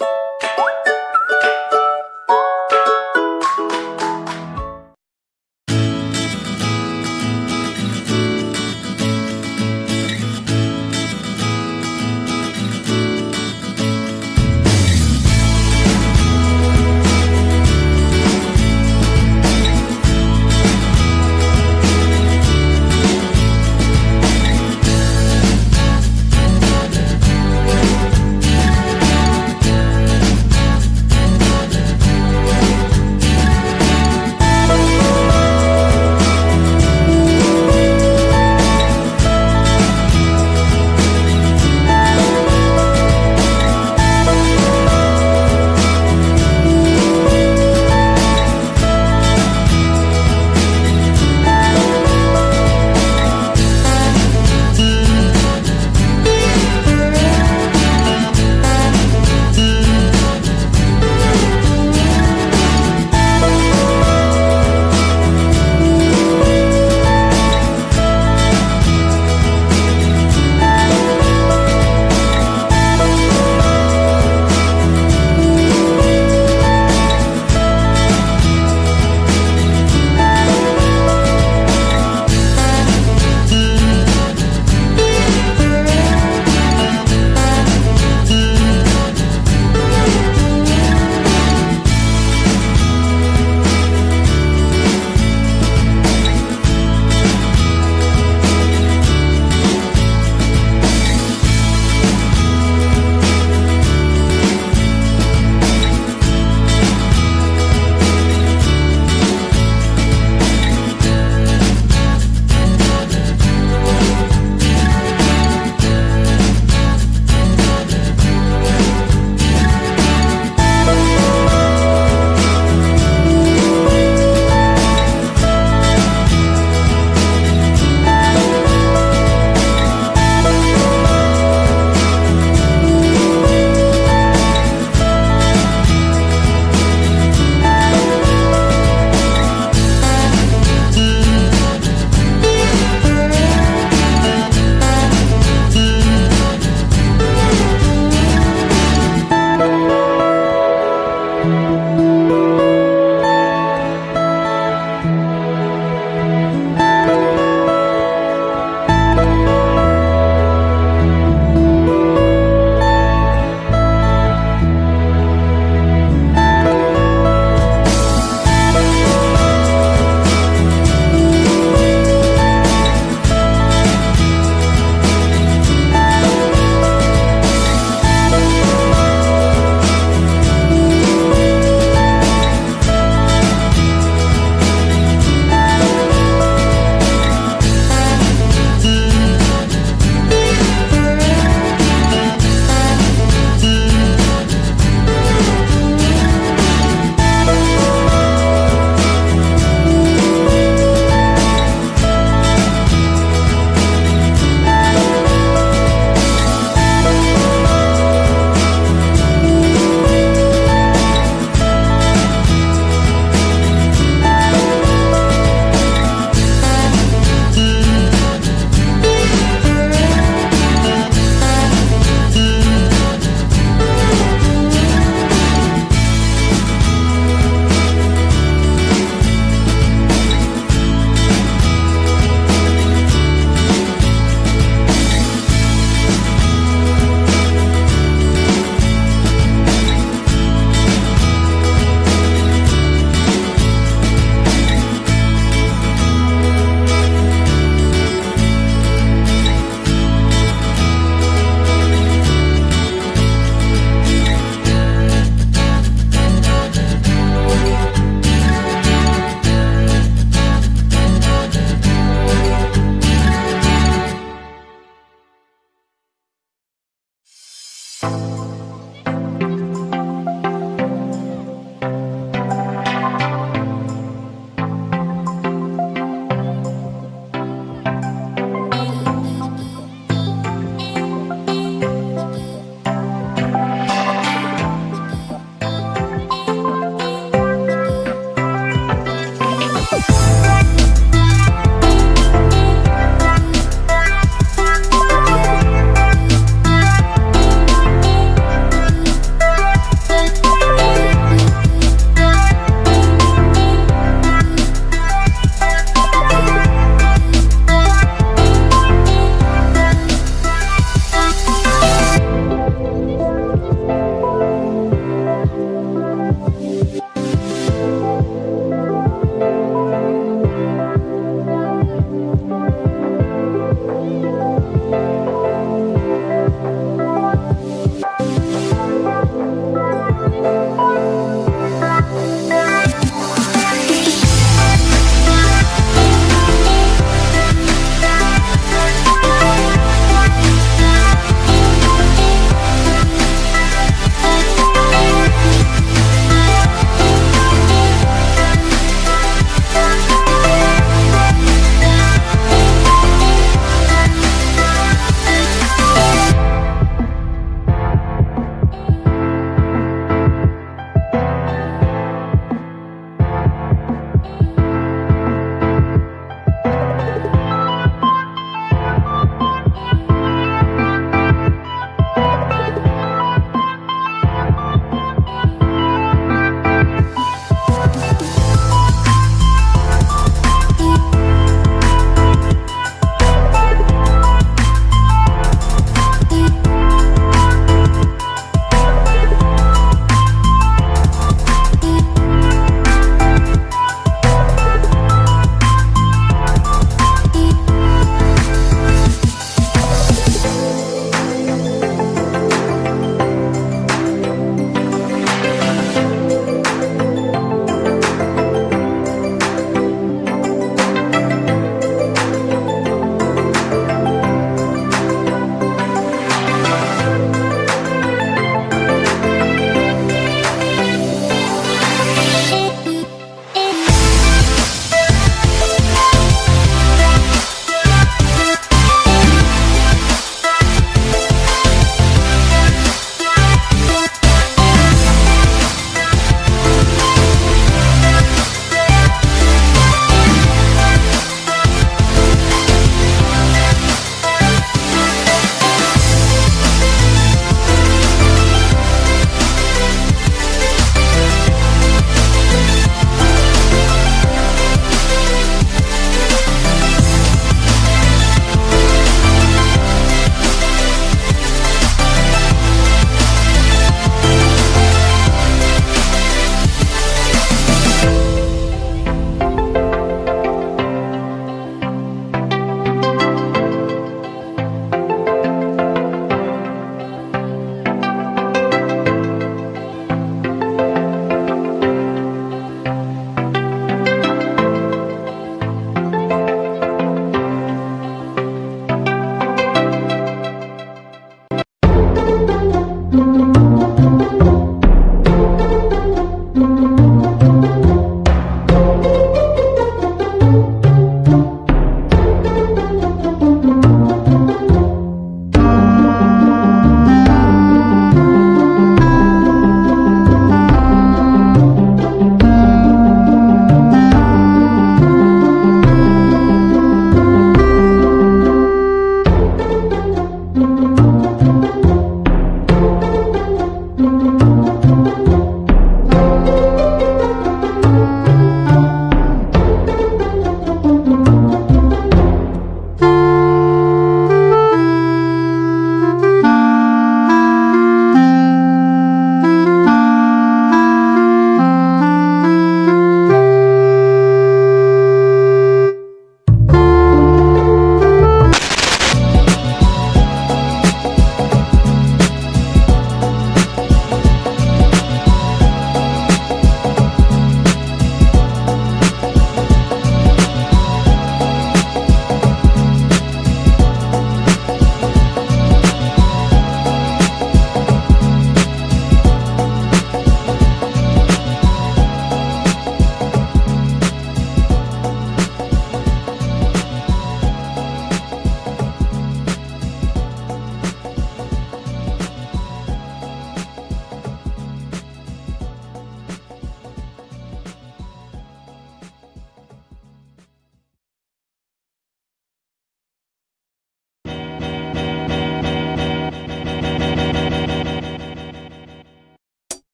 you